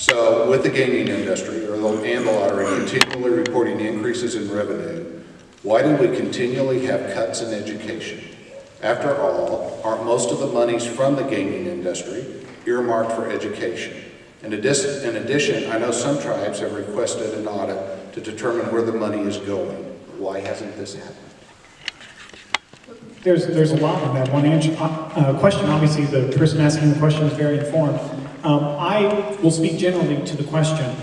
So with the gaming industry and the lottery continually reporting increases in revenue, why do we continually have cuts in education? After all, aren't most of the monies from the gaming industry earmarked for education? In addition, in addition, I know some tribes have requested an audit to determine where the money is going. Why hasn't this happened? There's, there's a lot in that one answer, uh, question. Obviously, the person asking the question is very informed. Um, I will speak generally to the question.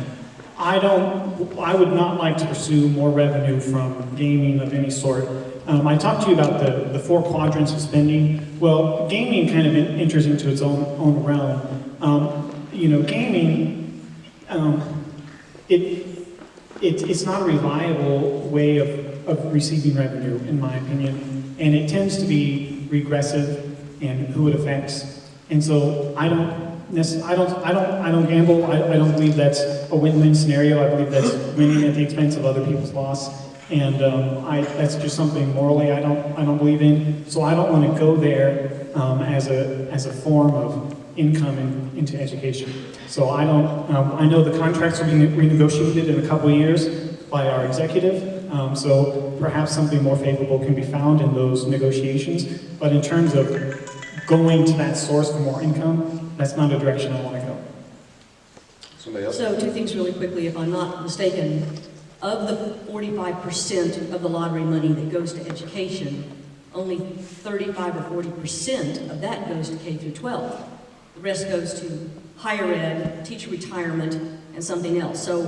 I don't, I would not like to pursue more revenue from gaming of any sort. Um, I talked to you about the, the four quadrants of spending. Well, gaming kind of enters into its own, own realm. Um, you know, gaming, um, it, it, it's not a reliable way of, of receiving revenue, in my opinion, and it tends to be regressive in who it affects. And so I don't, I don't, I don't, I don't gamble. I, I don't believe that's a win-win scenario. I believe that's winning at the expense of other people's loss. And um, I, that's just something morally I don't, I don't believe in. So I don't want to go there um, as a, as a form of income in, into education. So I don't, um, I know the contracts will be renegotiated in a couple of years by our executive. Um, so perhaps something more favorable can be found in those negotiations. But in terms of going to that source for more income, that's not a direction I want to go. Somebody else? So two things really quickly, if I'm not mistaken. Of the 45% of the lottery money that goes to education, only 35 or 40% of that goes to K through 12. The rest goes to higher ed, teacher retirement, and something else. So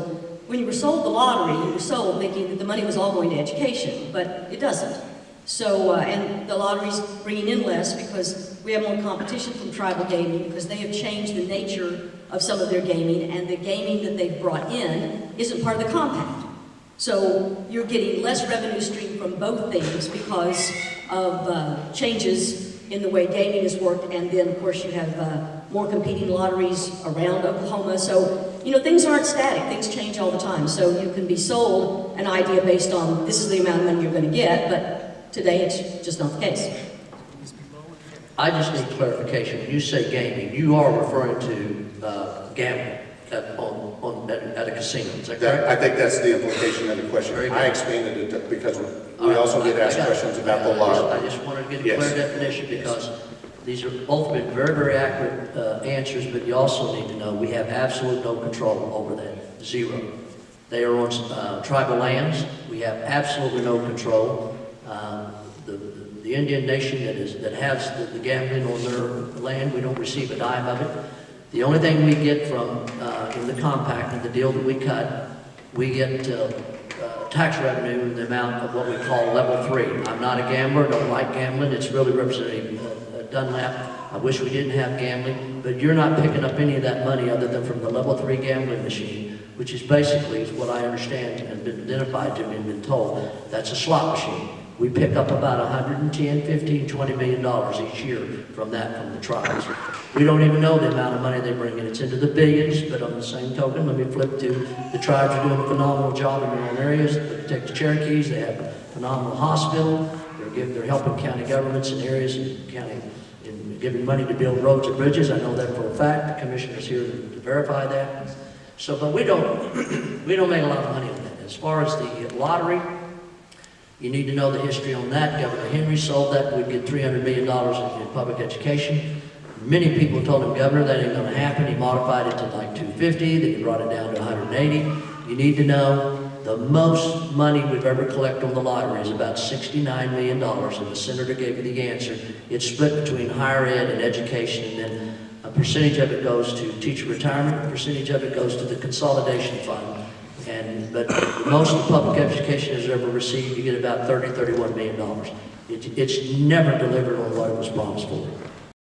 when you were sold the lottery, you were sold thinking that the money was all going to education, but it doesn't. So, uh, and the lottery's bringing in less because we have more competition from tribal gaming because they have changed the nature of some of their gaming, and the gaming that they've brought in isn't part of the compact. So you're getting less revenue stream from both things because of uh, changes in the way gaming is worked, and then of course you have uh, more competing lotteries around Oklahoma. So you know things aren't static; things change all the time. So you can be sold an idea based on this is the amount of money you're going to get, but today it's just not the case. I just need clarification. When you say gaming, you are referring to uh, gambling at, on, on, at, at a casino, is that That. I think that's the implication of the question. Very. I expanded it to- because we right, also get I- I asked got it. questions about the I just- law. I just wanted to get a Yes. clear definition because these are both been very, very accurate uh, answers, but you also need to know we have absolute no control over that, zero. They are on uh, tribal lands, we have absolutely no control. Um, The, the- Indian nation that is, that has the- the gambling on their land, we don't receive a dime of it. The only thing we get from, uh, in the compact and the deal that we cut, we get uh, uh, tax revenue in the amount of what we call level three. I'm not a gambler, don't like gambling, it's really representing Dunlap. I wish we didn't have gambling, but you're not picking up any of that money other than from the level three gambling machine, which is basically, is what I understand and been identified to me and been told, that's a slot machine. We pick up about 110, 15, 20 million dollars each year from that, from the tribes. We don't even know the amount of money they bring in. It's into the billions, but on the same token, let me flip to, the tribes are doing a phenomenal job in their own areas. They protect the Cherokees, they have a phenomenal hospital, they're giving, they're helping county governments in areas in county, in giving money to build roads and bridges. I know that for a fact. The commissioner's here to to verify that. So, but we don't, we don't make a lot of money on that. As far as the lottery, you need to know the history on that. Governor Henry sold that, we'd get $300 million in, public education. Many people told him, Governor, that ain't gonna happen. He modified it to like 250, then he brought it down to 180. You need to know the most money we've ever collected on the lottery is about $69 million, and the senator gave you the answer. It's split between higher ed and education, and then a percentage of it goes to teacher retirement, a percentage of it goes to the consolidation fund. And, but most of the public education has ever received, you get about 30, 31 million dollars. It, it's never delivered on what it was promised for.